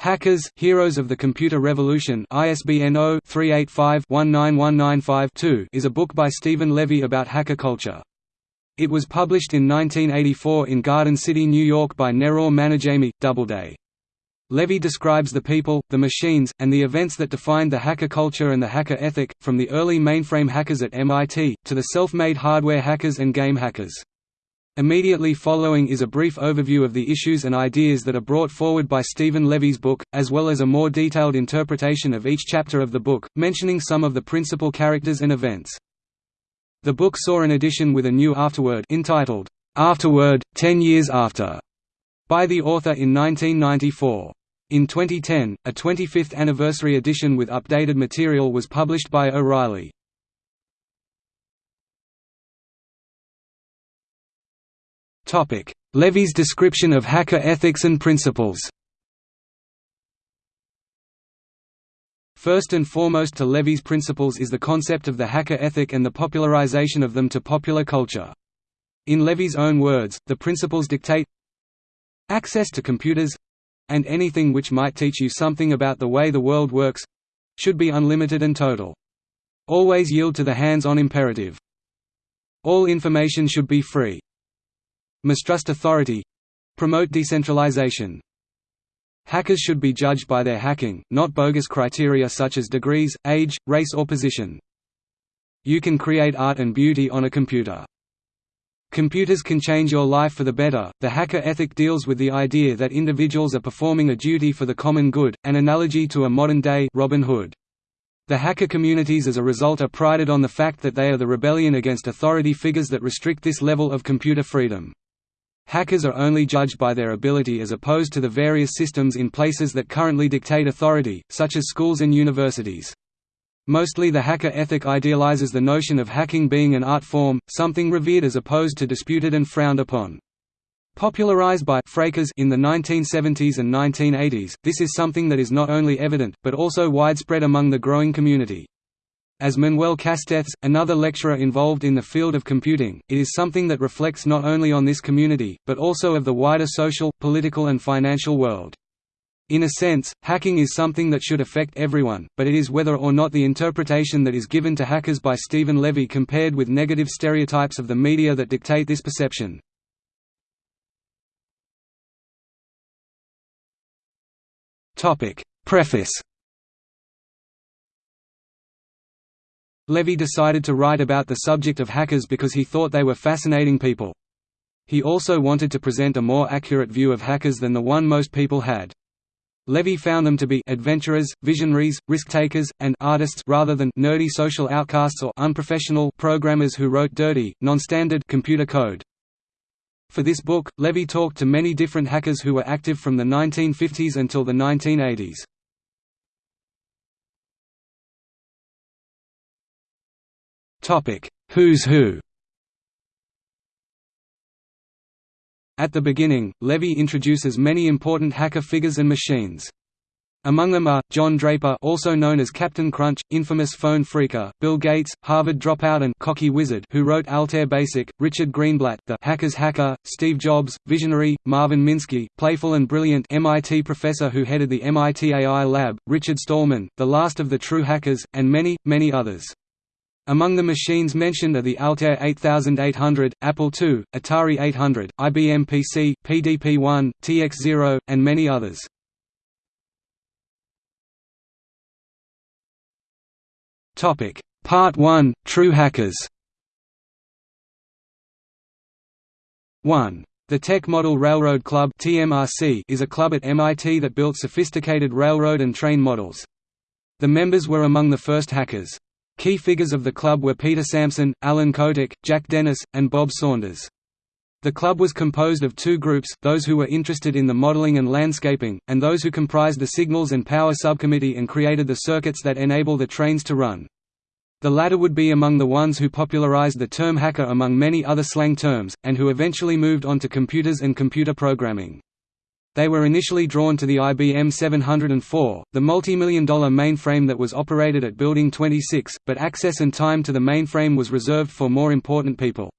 Hackers, Heroes of the Computer Revolution ISBN 0-385-19195-2 is a book by Stephen Levy about hacker culture. It was published in 1984 in Garden City, New York by Nerraw Manijaime, Doubleday. Levy describes the people, the machines, and the events that defined the hacker culture and the hacker ethic, from the early mainframe hackers at MIT, to the self-made hardware hackers and game hackers. Immediately following is a brief overview of the issues and ideas that are brought forward by Stephen Levy's book, as well as a more detailed interpretation of each chapter of the book, mentioning some of the principal characters and events. The book saw an edition with a new afterword entitled, Afterword, Ten Years After, by the author in 1994. In 2010, a 25th anniversary edition with updated material was published by O'Reilly. Levy's description of hacker ethics and principles First and foremost to Levy's principles is the concept of the hacker ethic and the popularization of them to popular culture. In Levy's own words, the principles dictate access to computers and anything which might teach you something about the way the world works should be unlimited and total. Always yield to the hands-on imperative. All information should be free. Mistrust authority promote decentralization. Hackers should be judged by their hacking, not bogus criteria such as degrees, age, race or position. You can create art and beauty on a computer. Computers can change your life for the better. The hacker ethic deals with the idea that individuals are performing a duty for the common good, an analogy to a modern day Robin Hood. The hacker communities as a result are prided on the fact that they are the rebellion against authority figures that restrict this level of computer freedom. Hackers are only judged by their ability as opposed to the various systems in places that currently dictate authority, such as schools and universities. Mostly the hacker ethic idealizes the notion of hacking being an art form, something revered as opposed to disputed and frowned upon. Popularized by Frakers in the 1970s and 1980s, this is something that is not only evident, but also widespread among the growing community. As Manuel Castells, another lecturer involved in the field of computing, it is something that reflects not only on this community, but also of the wider social, political and financial world. In a sense, hacking is something that should affect everyone, but it is whether or not the interpretation that is given to hackers by Stephen Levy compared with negative stereotypes of the media that dictate this perception. Preface Levy decided to write about the subject of hackers because he thought they were fascinating people. He also wanted to present a more accurate view of hackers than the one most people had. Levy found them to be adventurers, visionaries, risk-takers, and artists rather than nerdy social outcasts or unprofessional programmers who wrote dirty, non-standard computer code. For this book, Levy talked to many different hackers who were active from the 1950s until the 1980s. Who's Who At the beginning, Levy introduces many important hacker figures and machines. Among them are, John Draper also known as Captain Crunch, infamous phone phreaker, Bill Gates, Harvard dropout and cocky wizard who wrote Altair Basic, Richard Greenblatt the hacker's hacker, Steve Jobs, visionary, Marvin Minsky, playful and brilliant MIT professor who headed the MIT AI lab, Richard Stallman, the last of the true hackers, and many, many others. Among the machines mentioned are the Altair 8800, Apple II, Atari 800, IBM PC, PDP-1, TX0, and many others. Part 1 – True hackers 1. The Tech Model Railroad Club is a club at MIT that built sophisticated railroad and train models. The members were among the first hackers. Key figures of the club were Peter Samson, Alan Kotok, Jack Dennis, and Bob Saunders. The club was composed of two groups, those who were interested in the modeling and landscaping, and those who comprised the Signals and Power Subcommittee and created the circuits that enable the trains to run. The latter would be among the ones who popularized the term hacker among many other slang terms, and who eventually moved on to computers and computer programming. They were initially drawn to the IBM 704, the multi-million dollar mainframe that was operated at Building 26, but access and time to the mainframe was reserved for more important people.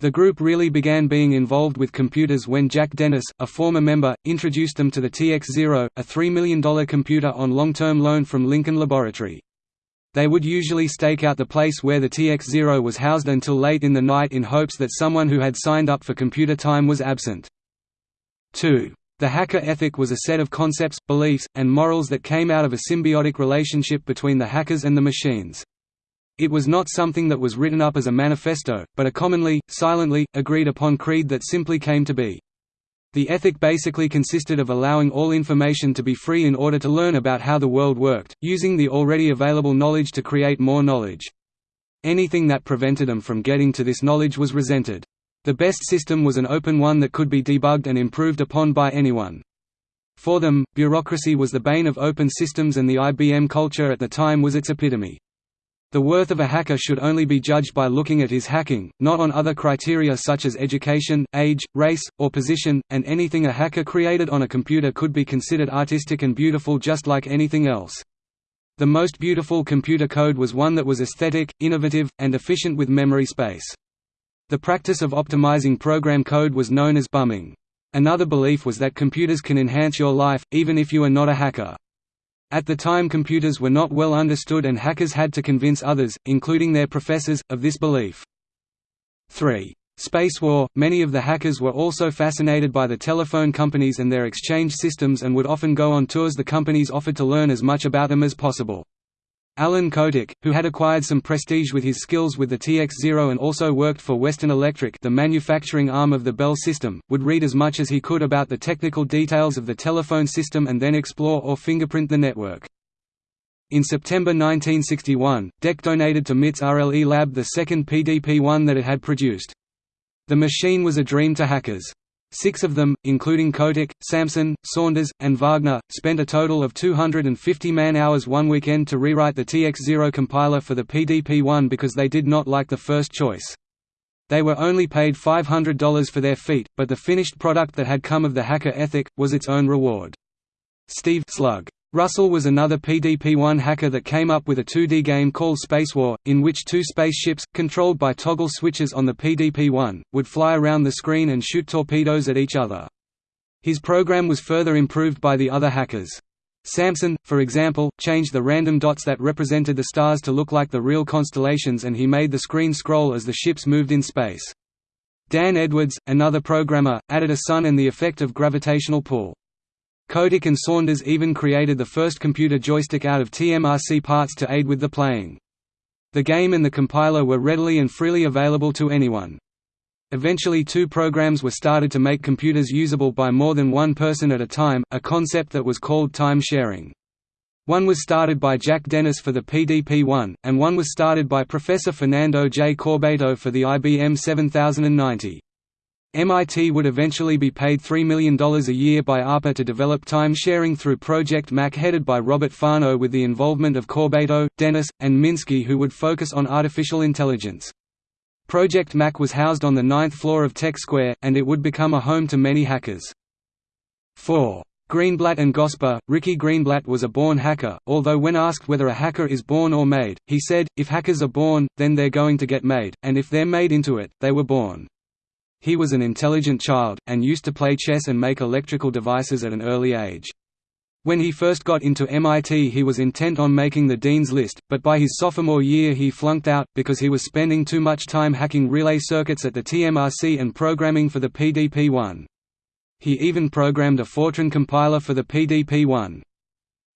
The group really began being involved with computers when Jack Dennis, a former member, introduced them to the TX-0, a $3 million computer on long-term loan from Lincoln Laboratory. They would usually stake out the place where the TX-0 was housed until late in the night in hopes that someone who had signed up for computer time was absent. 2. The hacker ethic was a set of concepts, beliefs, and morals that came out of a symbiotic relationship between the hackers and the machines. It was not something that was written up as a manifesto, but a commonly, silently, agreed upon creed that simply came to be. The ethic basically consisted of allowing all information to be free in order to learn about how the world worked, using the already available knowledge to create more knowledge. Anything that prevented them from getting to this knowledge was resented. The best system was an open one that could be debugged and improved upon by anyone. For them, bureaucracy was the bane of open systems and the IBM culture at the time was its epitome. The worth of a hacker should only be judged by looking at his hacking, not on other criteria such as education, age, race, or position, and anything a hacker created on a computer could be considered artistic and beautiful just like anything else. The most beautiful computer code was one that was aesthetic, innovative, and efficient with memory space. The practice of optimizing program code was known as bumming. Another belief was that computers can enhance your life, even if you are not a hacker. At the time computers were not well understood and hackers had to convince others, including their professors, of this belief. 3. Space war – Many of the hackers were also fascinated by the telephone companies and their exchange systems and would often go on tours the companies offered to learn as much about them as possible. Alan Kotok, who had acquired some prestige with his skills with the TX-0 and also worked for Western Electric the manufacturing arm of the Bell system, would read as much as he could about the technical details of the telephone system and then explore or fingerprint the network. In September 1961, DEC donated to MIT's RLE lab the second PDP-1 that it had produced. The machine was a dream to hackers. Six of them, including Kotok, Samson, Saunders, and Wagner, spent a total of 250 man-hours one weekend to rewrite the TX0 compiler for the PDP-1 because they did not like the first choice. They were only paid $500 for their feat, but the finished product that had come of the hacker ethic, was its own reward. Steve Slug Russell was another PDP-1 hacker that came up with a 2D game called Spacewar, in which two spaceships, controlled by toggle switches on the PDP-1, would fly around the screen and shoot torpedoes at each other. His program was further improved by the other hackers. Samson, for example, changed the random dots that represented the stars to look like the real constellations and he made the screen scroll as the ships moved in space. Dan Edwards, another programmer, added a sun and the effect of gravitational pull. Kotok and Saunders even created the first computer joystick out of TMRC parts to aid with the playing. The game and the compiler were readily and freely available to anyone. Eventually two programs were started to make computers usable by more than one person at a time, a concept that was called time sharing. One was started by Jack Dennis for the PDP-1, and one was started by Professor Fernando J. Corbato for the IBM 7090. MIT would eventually be paid $3 million a year by ARPA to develop time-sharing through Project Mac headed by Robert Fano with the involvement of Corbato, Dennis, and Minsky who would focus on artificial intelligence. Project Mac was housed on the ninth floor of Tech Square, and it would become a home to many hackers. 4. Greenblatt and Gosper Ricky Greenblatt was a born hacker, although when asked whether a hacker is born or made, he said, if hackers are born, then they're going to get made, and if they're made into it, they were born. He was an intelligent child, and used to play chess and make electrical devices at an early age. When he first got into MIT he was intent on making the Dean's List, but by his sophomore year he flunked out, because he was spending too much time hacking relay circuits at the TMRC and programming for the PDP-1. He even programmed a Fortran compiler for the PDP-1.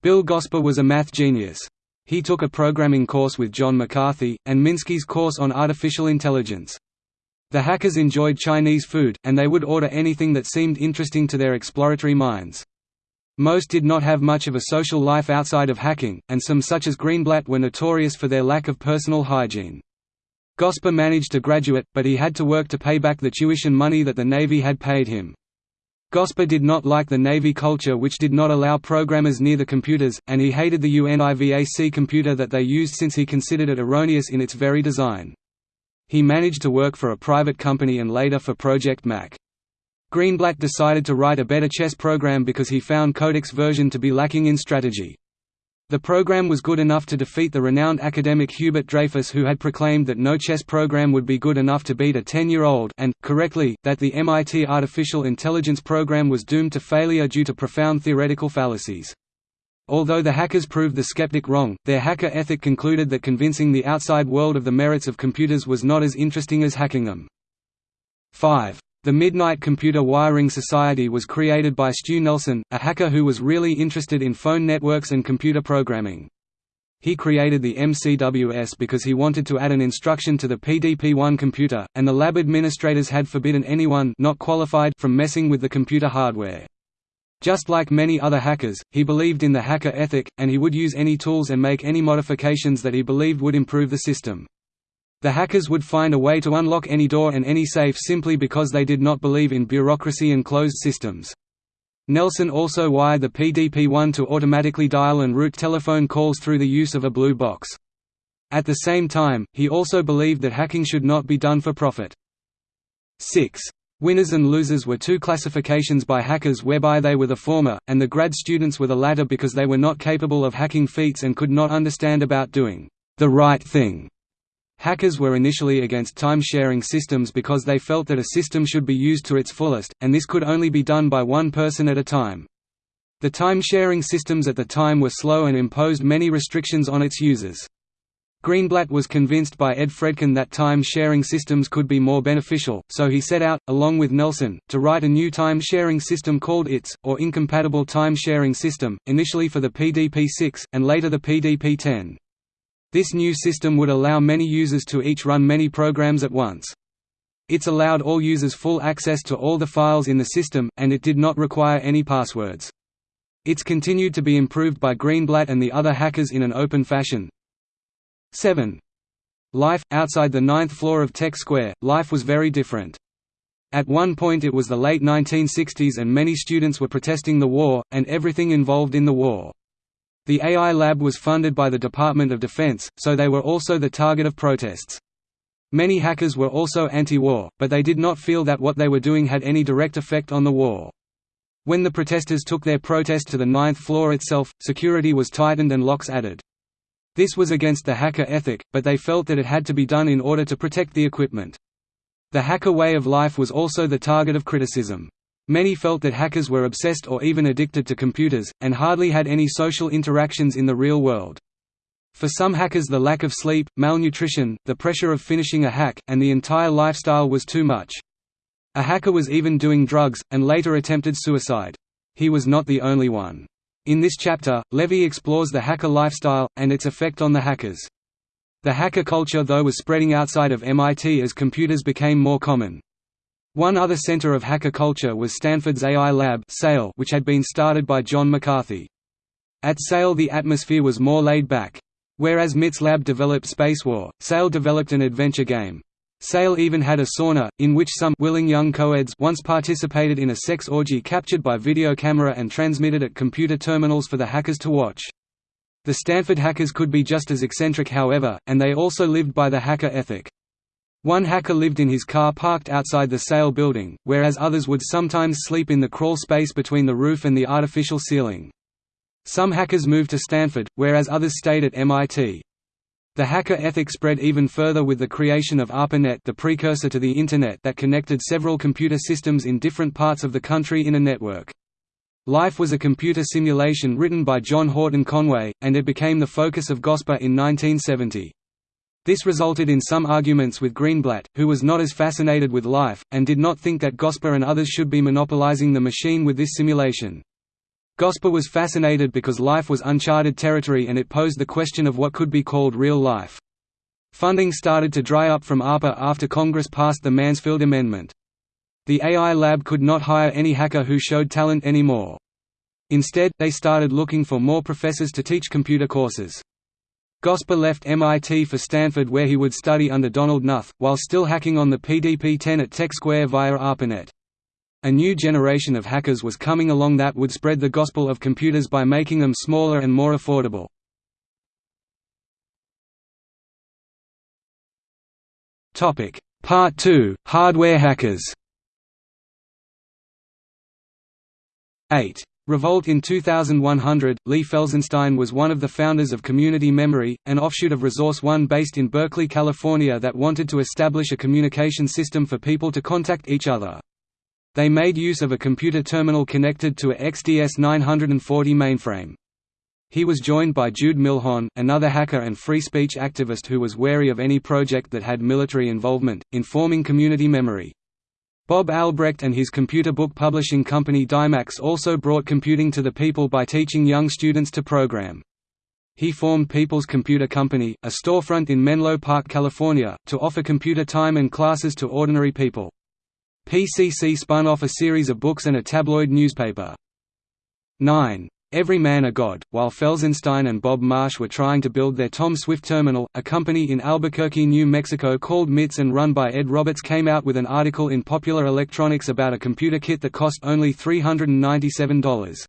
Bill Gosper was a math genius. He took a programming course with John McCarthy, and Minsky's course on artificial intelligence. The hackers enjoyed Chinese food, and they would order anything that seemed interesting to their exploratory minds. Most did not have much of a social life outside of hacking, and some such as Greenblatt were notorious for their lack of personal hygiene. Gosper managed to graduate, but he had to work to pay back the tuition money that the Navy had paid him. Gosper did not like the Navy culture which did not allow programmers near the computers, and he hated the UNIVAC computer that they used since he considered it erroneous in its very design. He managed to work for a private company and later for Project Mac. Greenblatt decided to write a better chess program because he found Kotok's version to be lacking in strategy. The program was good enough to defeat the renowned academic Hubert Dreyfus who had proclaimed that no chess program would be good enough to beat a 10-year-old and, correctly, that the MIT artificial intelligence program was doomed to failure due to profound theoretical fallacies. Although the hackers proved the skeptic wrong, their hacker ethic concluded that convincing the outside world of the merits of computers was not as interesting as hacking them. 5. The Midnight Computer Wiring Society was created by Stu Nelson, a hacker who was really interested in phone networks and computer programming. He created the MCWS because he wanted to add an instruction to the PDP-1 computer, and the lab administrators had forbidden anyone not qualified from messing with the computer hardware. Just like many other hackers, he believed in the hacker ethic, and he would use any tools and make any modifications that he believed would improve the system. The hackers would find a way to unlock any door and any safe simply because they did not believe in bureaucracy and closed systems. Nelson also wired the PDP-1 to automatically dial and route telephone calls through the use of a blue box. At the same time, he also believed that hacking should not be done for profit. 6. Winners and losers were two classifications by hackers whereby they were the former, and the grad students were the latter because they were not capable of hacking feats and could not understand about doing the right thing. Hackers were initially against time-sharing systems because they felt that a system should be used to its fullest, and this could only be done by one person at a time. The time-sharing systems at the time were slow and imposed many restrictions on its users. Greenblatt was convinced by Ed Fredkin that time-sharing systems could be more beneficial, so he set out, along with Nelson, to write a new time-sharing system called ITS, or Incompatible Time-Sharing System, initially for the PDP-6, and later the PDP-10. This new system would allow many users to each run many programs at once. ITS allowed all users full access to all the files in the system, and it did not require any passwords. ITS continued to be improved by Greenblatt and the other hackers in an open fashion, 7. Life – Outside the ninth floor of Tech Square, life was very different. At one point it was the late 1960s and many students were protesting the war, and everything involved in the war. The AI lab was funded by the Department of Defense, so they were also the target of protests. Many hackers were also anti-war, but they did not feel that what they were doing had any direct effect on the war. When the protesters took their protest to the ninth floor itself, security was tightened and locks added. This was against the hacker ethic, but they felt that it had to be done in order to protect the equipment. The hacker way of life was also the target of criticism. Many felt that hackers were obsessed or even addicted to computers, and hardly had any social interactions in the real world. For some hackers the lack of sleep, malnutrition, the pressure of finishing a hack, and the entire lifestyle was too much. A hacker was even doing drugs, and later attempted suicide. He was not the only one. In this chapter, Levy explores the hacker lifestyle, and its effect on the hackers. The hacker culture though was spreading outside of MIT as computers became more common. One other center of hacker culture was Stanford's AI Lab which had been started by John McCarthy. At SAIL the atmosphere was more laid back. Whereas MIT's lab developed Spacewar, SAIL developed an adventure game. SAIL even had a sauna, in which some willing young coeds once participated in a sex orgy captured by video camera and transmitted at computer terminals for the hackers to watch. The Stanford hackers could be just as eccentric however, and they also lived by the hacker ethic. One hacker lived in his car parked outside the SAIL building, whereas others would sometimes sleep in the crawl space between the roof and the artificial ceiling. Some hackers moved to Stanford, whereas others stayed at MIT. The hacker ethic spread even further with the creation of ARPANET the precursor to the Internet that connected several computer systems in different parts of the country in a network. Life was a computer simulation written by John Horton Conway, and it became the focus of GOSPER in 1970. This resulted in some arguments with Greenblatt, who was not as fascinated with life, and did not think that GOSPER and others should be monopolizing the machine with this simulation. GOSPER was fascinated because life was uncharted territory and it posed the question of what could be called real life. Funding started to dry up from ARPA after Congress passed the Mansfield Amendment. The AI lab could not hire any hacker who showed talent anymore. Instead, they started looking for more professors to teach computer courses. GOSPER left MIT for Stanford where he would study under Donald Knuth, while still hacking on the PDP-10 at Tech Square via ARPANET. A new generation of hackers was coming along that would spread the gospel of computers by making them smaller and more affordable. Part 2 – Hardware hackers 8. Revolt in 2100, Lee Felsenstein was one of the founders of Community Memory, an offshoot of Resource One based in Berkeley, California that wanted to establish a communication system for people to contact each other. They made use of a computer terminal connected to a XDS 940 mainframe. He was joined by Jude Milhon, another hacker and free speech activist who was wary of any project that had military involvement, informing Community Memory. Bob Albrecht and his computer book publishing company Dymax also brought computing to the people by teaching young students to program. He formed People's Computer Company, a storefront in Menlo Park, California, to offer computer time and classes to ordinary people. PCC spun off a series of books and a tabloid newspaper. 9. Every Man a God, while Felsenstein and Bob Marsh were trying to build their Tom Swift Terminal, a company in Albuquerque, New Mexico called MITS and run by Ed Roberts came out with an article in Popular Electronics about a computer kit that cost only $397.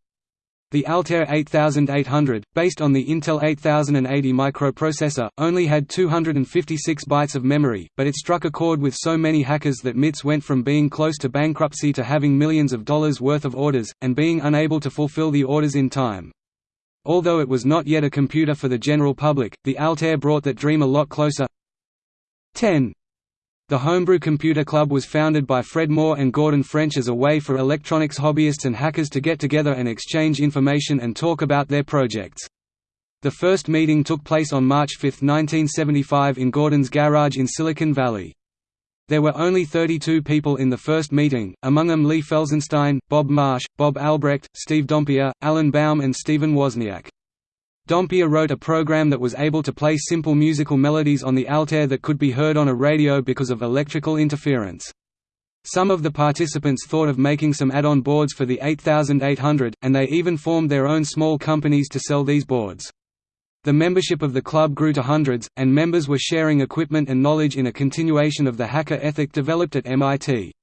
The Altair 8800, based on the Intel 8080 microprocessor, only had 256 bytes of memory, but it struck a chord with so many hackers that MITS went from being close to bankruptcy to having millions of dollars worth of orders, and being unable to fulfill the orders in time. Although it was not yet a computer for the general public, the Altair brought that dream a lot closer. 10. The Homebrew Computer Club was founded by Fred Moore and Gordon French as a way for electronics hobbyists and hackers to get together and exchange information and talk about their projects. The first meeting took place on March 5, 1975 in Gordon's garage in Silicon Valley. There were only 32 people in the first meeting, among them Lee Felsenstein, Bob Marsh, Bob Albrecht, Steve Dompier, Alan Baum and Stephen Wozniak. Dompier wrote a program that was able to play simple musical melodies on the Altair that could be heard on a radio because of electrical interference. Some of the participants thought of making some add-on boards for the 8800, and they even formed their own small companies to sell these boards. The membership of the club grew to hundreds, and members were sharing equipment and knowledge in a continuation of the hacker ethic developed at MIT.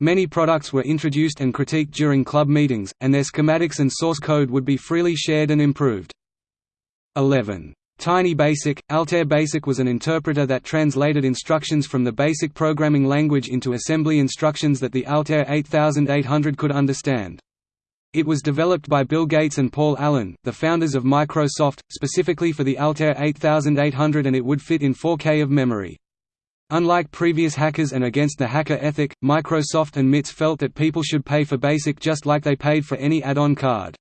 Many products were introduced and critiqued during club meetings, and their schematics and source code would be freely shared and improved. 11. Tiny Basic – Altair Basic was an interpreter that translated instructions from the BASIC programming language into assembly instructions that the Altair 8800 could understand. It was developed by Bill Gates and Paul Allen, the founders of Microsoft, specifically for the Altair 8800 and it would fit in 4K of memory. Unlike previous hackers and against the hacker ethic, Microsoft and MITS felt that people should pay for BASIC just like they paid for any add-on card.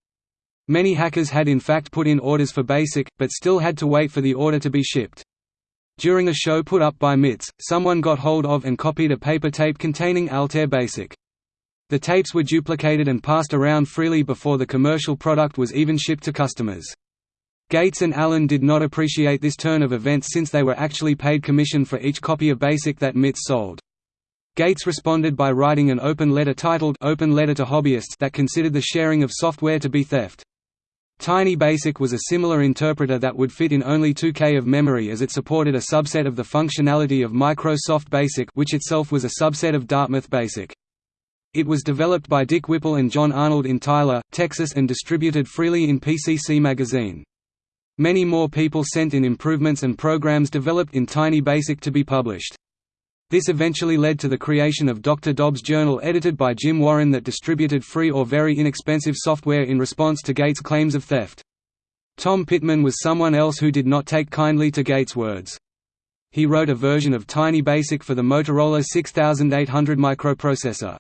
Many hackers had in fact put in orders for BASIC, but still had to wait for the order to be shipped. During a show put up by MITS, someone got hold of and copied a paper tape containing Altair BASIC. The tapes were duplicated and passed around freely before the commercial product was even shipped to customers. Gates and Allen did not appreciate this turn of events since they were actually paid commission for each copy of BASIC that MITS sold. Gates responded by writing an open letter titled Open Letter to Hobbyists that considered the sharing of software to be theft. Tiny Basic was a similar interpreter that would fit in only 2K of memory as it supported a subset of the functionality of Microsoft Basic which itself was a subset of Dartmouth Basic. It was developed by Dick Whipple and John Arnold in Tyler, Texas and distributed freely in PCC Magazine. Many more people sent in improvements and programs developed in Tiny Basic to be published. This eventually led to the creation of Dr. Dobbs Journal edited by Jim Warren that distributed free or very inexpensive software in response to Gates' claims of theft. Tom Pittman was someone else who did not take kindly to Gates' words. He wrote a version of Tiny Basic for the Motorola 6800 microprocessor.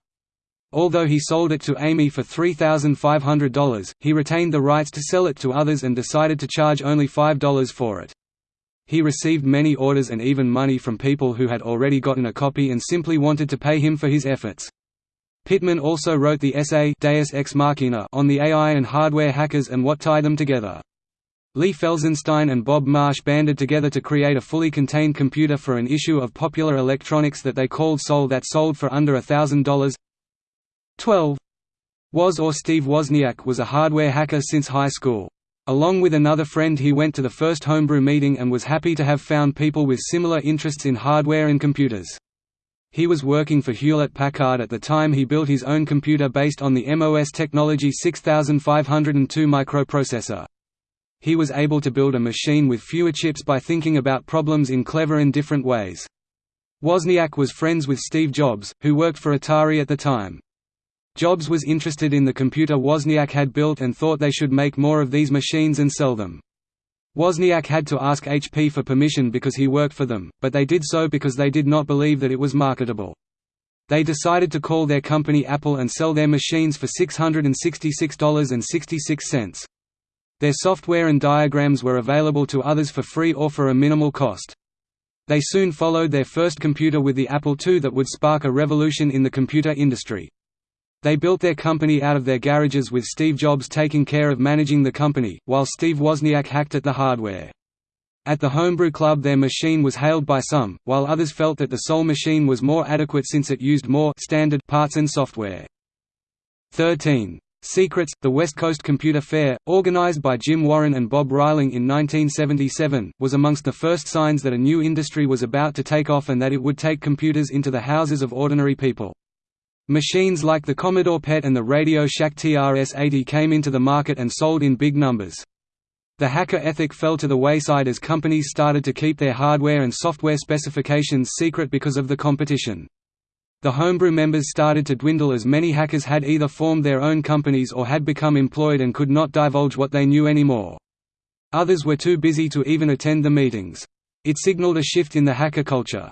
Although he sold it to AMI for $3,500, he retained the rights to sell it to others and decided to charge only $5 for it. He received many orders and even money from people who had already gotten a copy and simply wanted to pay him for his efforts. Pittman also wrote the essay Deus Ex Machina on the AI and hardware hackers and what tied them together. Lee Felsenstein and Bob Marsh banded together to create a fully contained computer for an issue of Popular Electronics that they called Sol that sold for under $1,000. 12. Woz or Steve Wozniak was a hardware hacker since high school. Along with another friend he went to the first homebrew meeting and was happy to have found people with similar interests in hardware and computers. He was working for Hewlett-Packard at the time he built his own computer based on the MOS Technology 6502 microprocessor. He was able to build a machine with fewer chips by thinking about problems in clever and different ways. Wozniak was friends with Steve Jobs, who worked for Atari at the time. Jobs was interested in the computer Wozniak had built and thought they should make more of these machines and sell them. Wozniak had to ask HP for permission because he worked for them, but they did so because they did not believe that it was marketable. They decided to call their company Apple and sell their machines for $666.66. Their software and diagrams were available to others for free or for a minimal cost. They soon followed their first computer with the Apple II that would spark a revolution in the computer industry. They built their company out of their garages with Steve Jobs taking care of managing the company, while Steve Wozniak hacked at the hardware. At the Homebrew Club their machine was hailed by some, while others felt that the Sol machine was more adequate since it used more standard parts and software. 13. Secrets, the West Coast Computer Fair, organized by Jim Warren and Bob Reiling in 1977, was amongst the first signs that a new industry was about to take off and that it would take computers into the houses of ordinary people. Machines like the Commodore PET and the Radio Shack TRS-80 came into the market and sold in big numbers. The hacker ethic fell to the wayside as companies started to keep their hardware and software specifications secret because of the competition. The homebrew members started to dwindle as many hackers had either formed their own companies or had become employed and could not divulge what they knew anymore. Others were too busy to even attend the meetings. It signaled a shift in the hacker culture.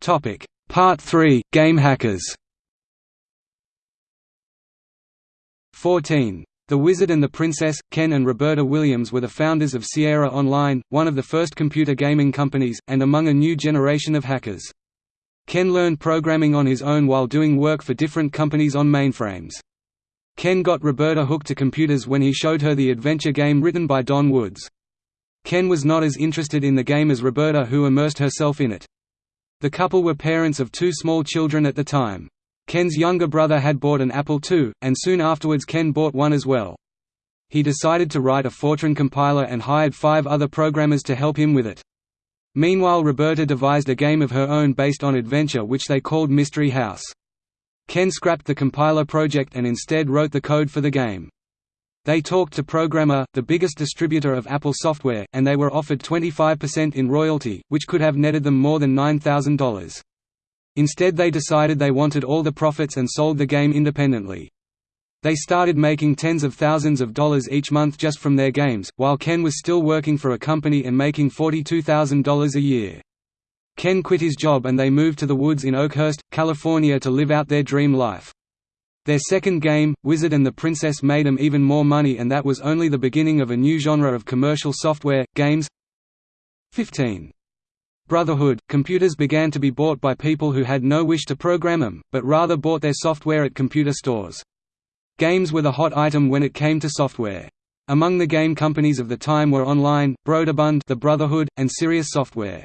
Topic: Part 3: Game hackers. 14. The Wizard and the Princess, Ken and Roberta Williams were the founders of Sierra Online, one of the first computer gaming companies, and among a new generation of hackers. Ken learned programming on his own while doing work for different companies on mainframes. Ken got Roberta hooked to computers when he showed her the adventure game written by Don Woods. Ken was not as interested in the game as Roberta who immersed herself in it. The couple were parents of two small children at the time. Ken's younger brother had bought an Apple II, and soon afterwards Ken bought one as well. He decided to write a Fortran compiler and hired five other programmers to help him with it. Meanwhile Roberta devised a game of her own based on adventure which they called Mystery House. Ken scrapped the compiler project and instead wrote the code for the game. They talked to Programma, the biggest distributor of Apple software, and they were offered 25% in royalty, which could have netted them more than $9,000. Instead they decided they wanted all the profits and sold the game independently. They started making tens of thousands of dollars each month just from their games, while Ken was still working for a company and making $42,000 a year. Ken quit his job and they moved to the woods in Oakhurst, California to live out their dream life. Their second game, Wizard and the Princess made them even more money and that was only the beginning of a new genre of commercial software, games 15. Brotherhood – Computers began to be bought by people who had no wish to program them, but rather bought their software at computer stores. Games were the hot item when it came to software. Among the game companies of the time were Online, Broderbund the Brotherhood, and Sirius Software.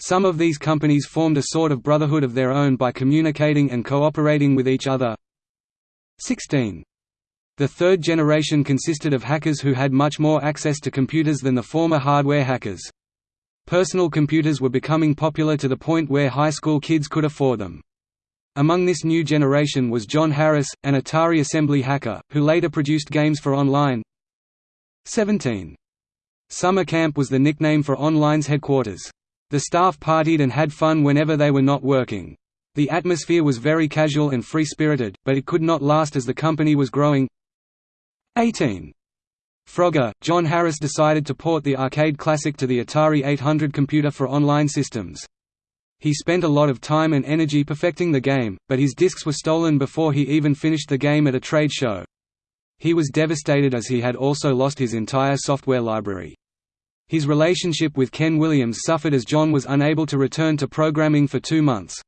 Some of these companies formed a sort of brotherhood of their own by communicating and cooperating with each other, 16. The third generation consisted of hackers who had much more access to computers than the former hardware hackers. Personal computers were becoming popular to the point where high school kids could afford them. Among this new generation was John Harris, an Atari assembly hacker, who later produced games for Online. 17. Summer Camp was the nickname for Online's headquarters. The staff partied and had fun whenever they were not working. The atmosphere was very casual and free-spirited, but it could not last as the company was growing. 18. Frogger, John Harris decided to port the arcade classic to the Atari 800 computer for online systems. He spent a lot of time and energy perfecting the game, but his discs were stolen before he even finished the game at a trade show. He was devastated as he had also lost his entire software library. His relationship with Ken Williams suffered as John was unable to return to programming for two months.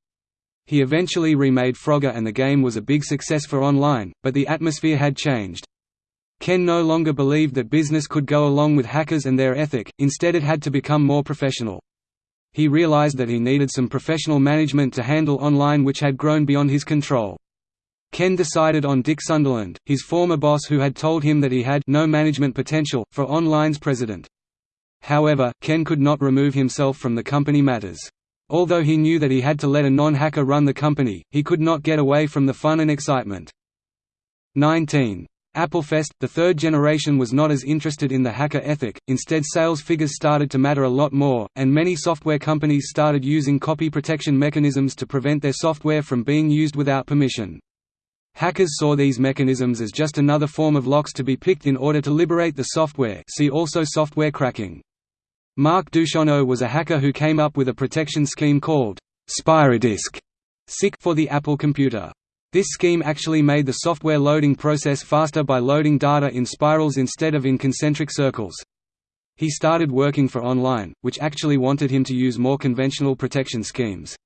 He eventually remade Frogger and the game was a big success for online, but the atmosphere had changed. Ken no longer believed that business could go along with hackers and their ethic, instead it had to become more professional. He realized that he needed some professional management to handle online which had grown beyond his control. Ken decided on Dick Sunderland, his former boss who had told him that he had no management potential, for Online's president. However, Ken could not remove himself from the company matters. Although he knew that he had to let a non-hacker run the company, he could not get away from the fun and excitement. 19. Applefest, the third generation was not as interested in the hacker ethic, instead sales figures started to matter a lot more, and many software companies started using copy protection mechanisms to prevent their software from being used without permission. Hackers saw these mechanisms as just another form of locks to be picked in order to liberate the software see also software cracking. Mark Duchaineau was a hacker who came up with a protection scheme called Spiradisc for the Apple computer. This scheme actually made the software loading process faster by loading data in spirals instead of in concentric circles. He started working for Online, which actually wanted him to use more conventional protection schemes.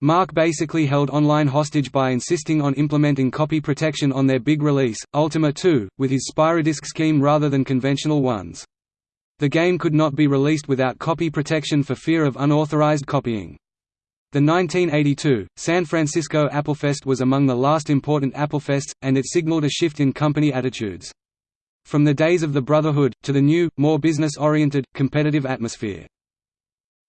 Mark basically held Online hostage by insisting on implementing copy protection on their big release, Ultima 2, with his Spiradisc scheme rather than conventional ones. The game could not be released without copy protection for fear of unauthorized copying. The 1982, San Francisco Applefest was among the last important Applefests, and it signaled a shift in company attitudes. From the days of the Brotherhood, to the new, more business-oriented, competitive atmosphere.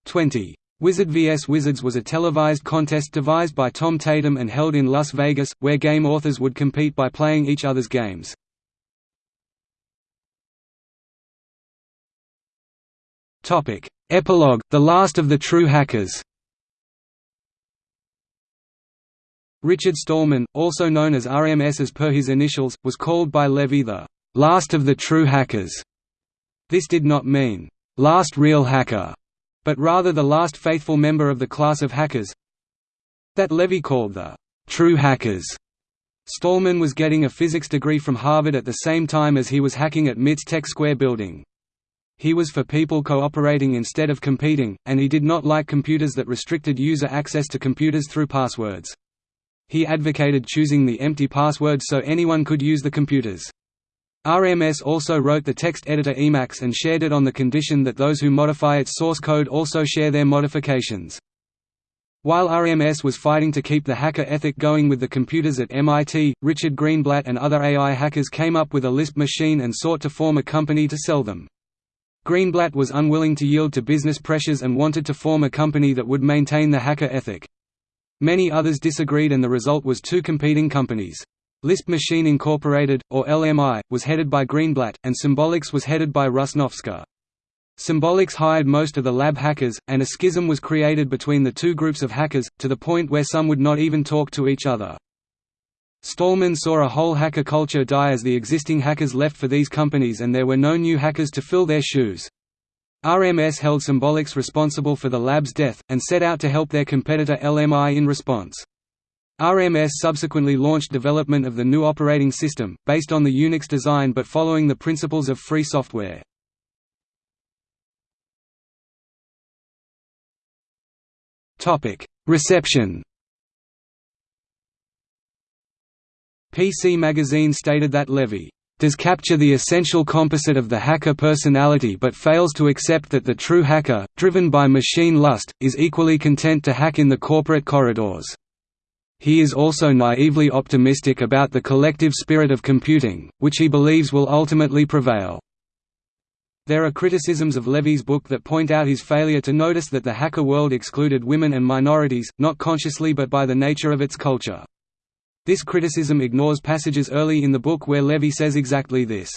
20. Wizard vs Wizards was a televised contest devised by Tom Tatum and held in Las Vegas, where game authors would compete by playing each other's games. Topic: Epilogue: The Last of the True Hackers. Richard Stallman, also known as RMS as per his initials, was called by Levy the last of the true hackers. This did not mean last real hacker, but rather the last faithful member of the class of hackers that Levy called the true hackers. Stallman was getting a physics degree from Harvard at the same time as he was hacking at MIT's Tech Square building. He was for people cooperating instead of competing, and he did not like computers that restricted user access to computers through passwords. He advocated choosing the empty password so anyone could use the computers. RMS also wrote the text editor Emacs and shared it on the condition that those who modify its source code also share their modifications. While RMS was fighting to keep the hacker ethic going with the computers at MIT, Richard Greenblatt and other AI hackers came up with a Lisp machine and sought to form a company to sell them. Greenblatt was unwilling to yield to business pressures and wanted to form a company that would maintain the hacker ethic. Many others disagreed and the result was two competing companies. Lisp Machine Incorporated, or LMI, was headed by Greenblatt, and Symbolics was headed by Russ Noftsker. Symbolics hired most of the lab hackers, and a schism was created between the two groups of hackers, to the point where some would not even talk to each other. Stallman saw a whole hacker culture die as the existing hackers left for these companies and there were no new hackers to fill their shoes. RMS held Symbolics responsible for the lab's death, and set out to help their competitor LMI in response. RMS subsequently launched development of the new operating system, based on the Unix design but following the principles of free software. Reception PC Magazine stated that Levy does capture the essential composite of the hacker personality but fails to accept that the true hacker, driven by machine lust, is equally content to hack in the corporate corridors. He is also naively optimistic about the collective spirit of computing, which he believes will ultimately prevail. There are criticisms of Levy's book that point out his failure to notice that the hacker world excluded women and minorities, not consciously but by the nature of its culture. This criticism ignores passages early in the book where Levy says exactly this.